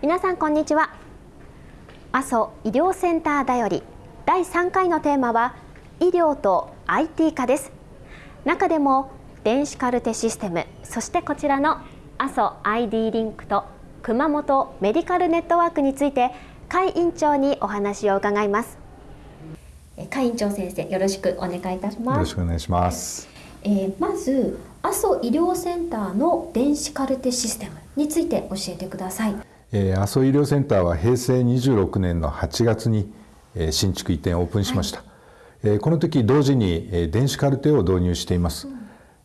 皆さんこんにちは。阿蘇医療センターだより第3回のテーマは医療と IT 化です。中でも電子カルテシステムそしてこちらの阿蘇 ID リンクと熊本メディカルネットワークについて甲斐院長にお話を伺います。甲斐院長先生よろしくお願いいたします。よろしくお願いします、えー、まず阿蘇医療センターの電子カルテシステムについて教えてください、えー、阿蘇医療センターは平成26年の8月に、えー、新築移転オープンしました、はい、えー、この時同時に、えー、電子カルテを導入しています、うん、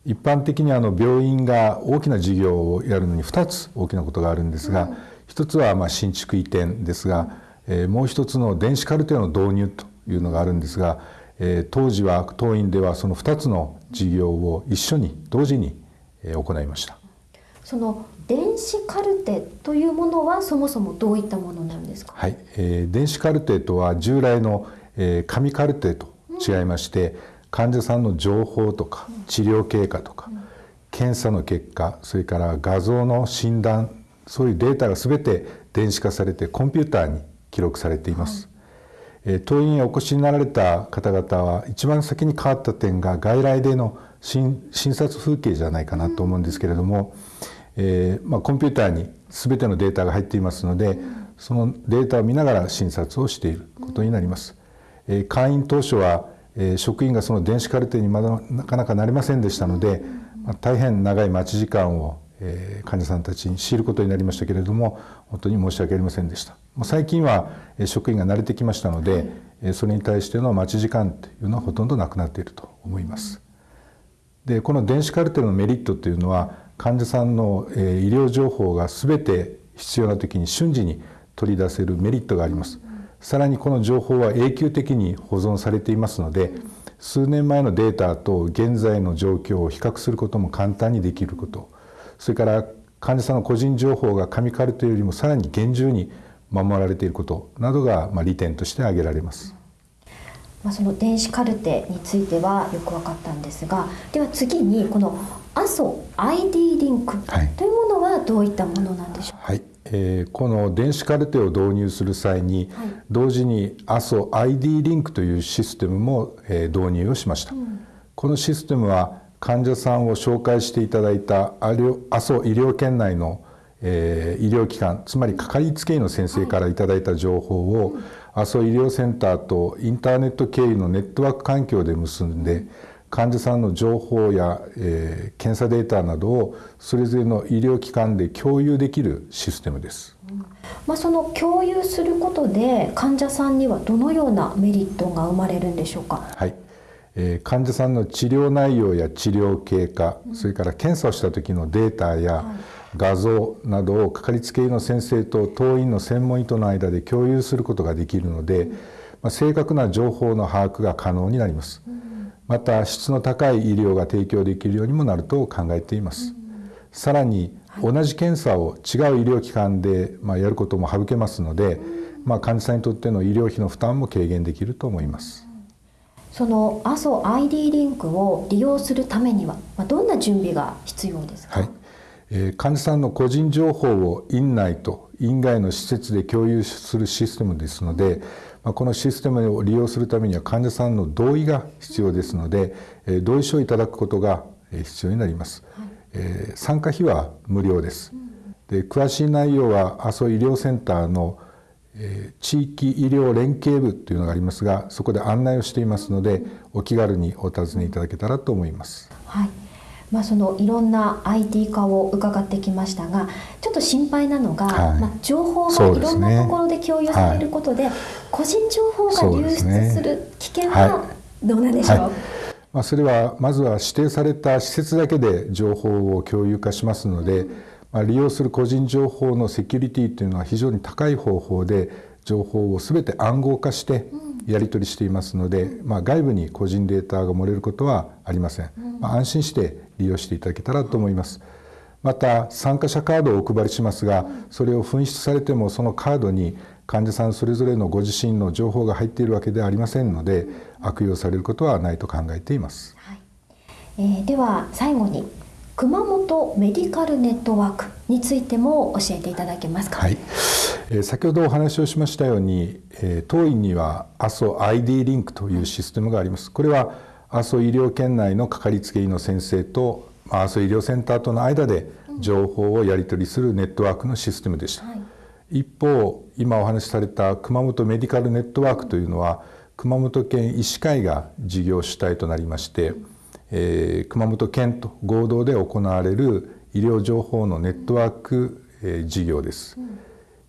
一般的にあの病院が大きな事業をやるのに2つ大きなことがあるんですが、うん、1つはまあ新築移転ですが、えー、もう一つの電子カルテの導入というのがあるんですが、えー、当時は当院ではその2つの事業を一緒に同時に行いましたその電子カルテというものはそもそもどういったものなんですか？はい、えー、電子カルテとは従来の、えー、紙カルテと違いまして、うん、患者さんの情報とか治療経過とか、うん、検査の結果それから画像の診断そういうデータが全て電子化されてコンピューターに記録されています、はい、当院へお越しになられた方々は一番先に変わった点が外来での診察風景じゃないかなと思うんですけれども、えーまあ、コンピューターに全てのデータが入っていますのでそのデータを見ながら診察をしていることになります。えー、会員当初は、えー、職員がその電子カルテにまだなかなかなりませんでしたので、まあ、大変長い待ち時間を、え、患者さんたちに強いることになりましたけれども本当に申し訳ありませんでした。もう最近はえ職員が慣れてきましたので、それに対しての待ち時間というのはほとんどなくなっていると思います。でこの電子カルテのメリットというのは患者さんの、え医療情報が全て必要な時に瞬時に取り出せるメリットがあります。さらにこの情報は永久的に保存されていますので数年前のデータと現在の状況を比較することも簡単にできることそれから患者さんの個人情報が紙カルテよりもさらに厳重に守られていることなどが、ま、利点として挙げられます。まあ、その電子カルテについてはよく分かったんですがでは次にこの阿蘇 ID リンクというものはどういったものなんでしょう？か、はい。えー、この電子カルテを導入する際に、はい、同時に阿蘇 ID リンクというシステムも、えー、導入をしました、うん、このシステムは患者さんを紹介していただいた阿蘇医療圏内の、えー、医療機関つまりかかりつけ医の先生からいただいた情報を、はい阿蘇医療センターとインターネット経由のネットワーク環境で結んで患者さんの情報や、えー、検査データなどをそれぞれの医療機関で共有できるシステムです。まあ、その共有することで患者さんにはどのようなメリットが生まれるんでしょうか？はい、えー、患者さんの治療内容や治療経過、それから検査をした時のデータや、はい画像などをかかりつけ医の先生と当院の専門医との間で共有することができるので、まあ、正確な情報の把握が可能になります。また質の高い医療が提供できるようにもなると考えています。さらに同じ検査を違う医療機関で、まあ、やることも省けますので、まあ、患者さんにとっての医療費の負担も軽減できると思います。その阿蘇 ID リンクを利用するためには、まあ、どんな準備が必要ですか、はい患者さんの個人情報を院内と院外の施設で共有するシステムですのでこのシステムを利用するためには患者さんの同意が必要ですので同意書をいただくことが必要になります、はい、参加費は無料です。で詳しい内容は阿蘇医療センターの地域医療連携部というのがありますがそこで案内をしていますのでお気軽にお尋ねいただけたらと思います。はいまあ、そのいろんな IT 化を伺ってきましたがちょっと心配なのが、はい、まあ、情報がいろんなところで共有されることで、ねはい、個人情報が流出する危険はどうなんでしょう、はい、まあ、それはまずは指定された施設だけで情報を共有化しますので、まあ、利用する個人情報のセキュリティというのは非常に高い方法で情報を全て暗号化してやり取りしていますので、まあ、外部に個人データが漏れることはありません、まあ、安心して利用していただけたらと思います。また参加者カードをお配りしますがそれを紛失されてもそのカードに患者さんそれぞれのご自身の情報が入っているわけではありませんので悪用されることはないと考えています。はいえー、では最後に熊本メディカルネットワークについても教えていただけますか？はい、えー、先ほどお話をしましたように、えー、当院には阿蘇 ID リンクというシステムがあります。これは阿蘇医療圏内のかかりつけ医の先生と阿蘇医療センターとの間で情報をやり取りするネットワークのシステムでした。はい、一方今お話しされた熊本メディカルネットワークというのは熊本県医師会が事業主体となりまして、うん。えー、熊本県と合同で行われる医療情報のネットワーク、えー、事業です、うん、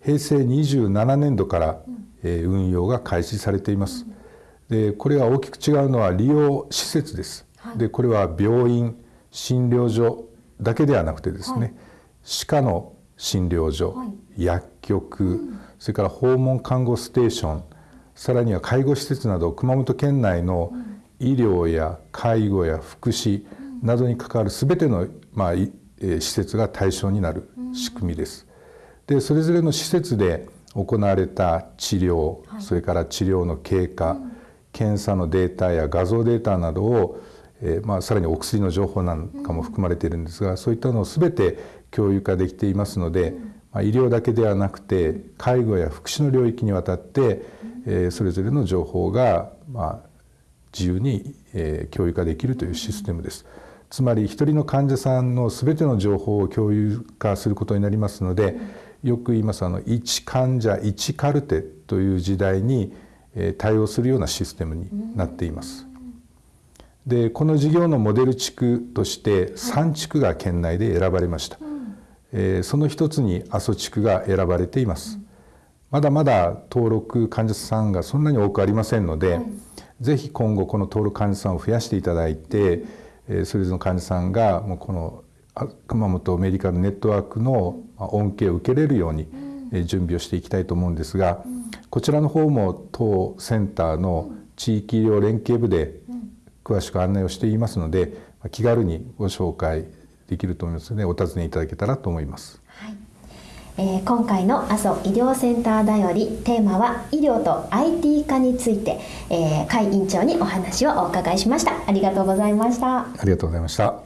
平成27年度から、えー、運用が開始されています、でこれは大きく違うのは利用施設です、はい、でこれは病院診療所だけではなくてですね、はい、歯科の診療所、はい、薬局、うん、それから訪問看護ステーションさらには介護施設など熊本県内の、うん。医療や介護や福祉などに関わる全ての、まあ、施設が対象になる仕組みです。でそれぞれの施設で行われた治療、はい、それから治療の経過、うん、検査のデータや画像データなどを、えーまあ、さらにお薬の情報なんかも含まれているんですが、うん、そういったのを全て共有化できていますので、うん、まあ、医療だけではなくて介護や福祉の領域にわたって、えー、それぞれの情報が、まあ、自由に、えー、共有化できるというシステムです。つまり一人の患者さんの全ての情報を共有化することになりますのでよく言いますあの1患者1カルテという時代に対応するようなシステムになっています。でこの事業のモデル地区として3地区が県内で選ばれました、えー、その一つに阿蘇地区が選ばれています。まだまだ登録患者さんがそんなに多くありませんので、ぜひ今後この登録患者さんを増やしていただいて、えそれぞれの患者さんがもうこの熊本メディカルネットワークの恩恵を受けれるように準備をしていきたいと思うんですが、こちらの方も当センターの地域医療連携部で詳しく案内をしていますので気軽にご紹介できると思いますのでお尋ねいただけたらと思います。はい。えー、今回の阿蘇医療センターだよりテーマは医療と IT 化について、えー、会員長にお話をお伺いしました。ありがとうございました。ありがとうございました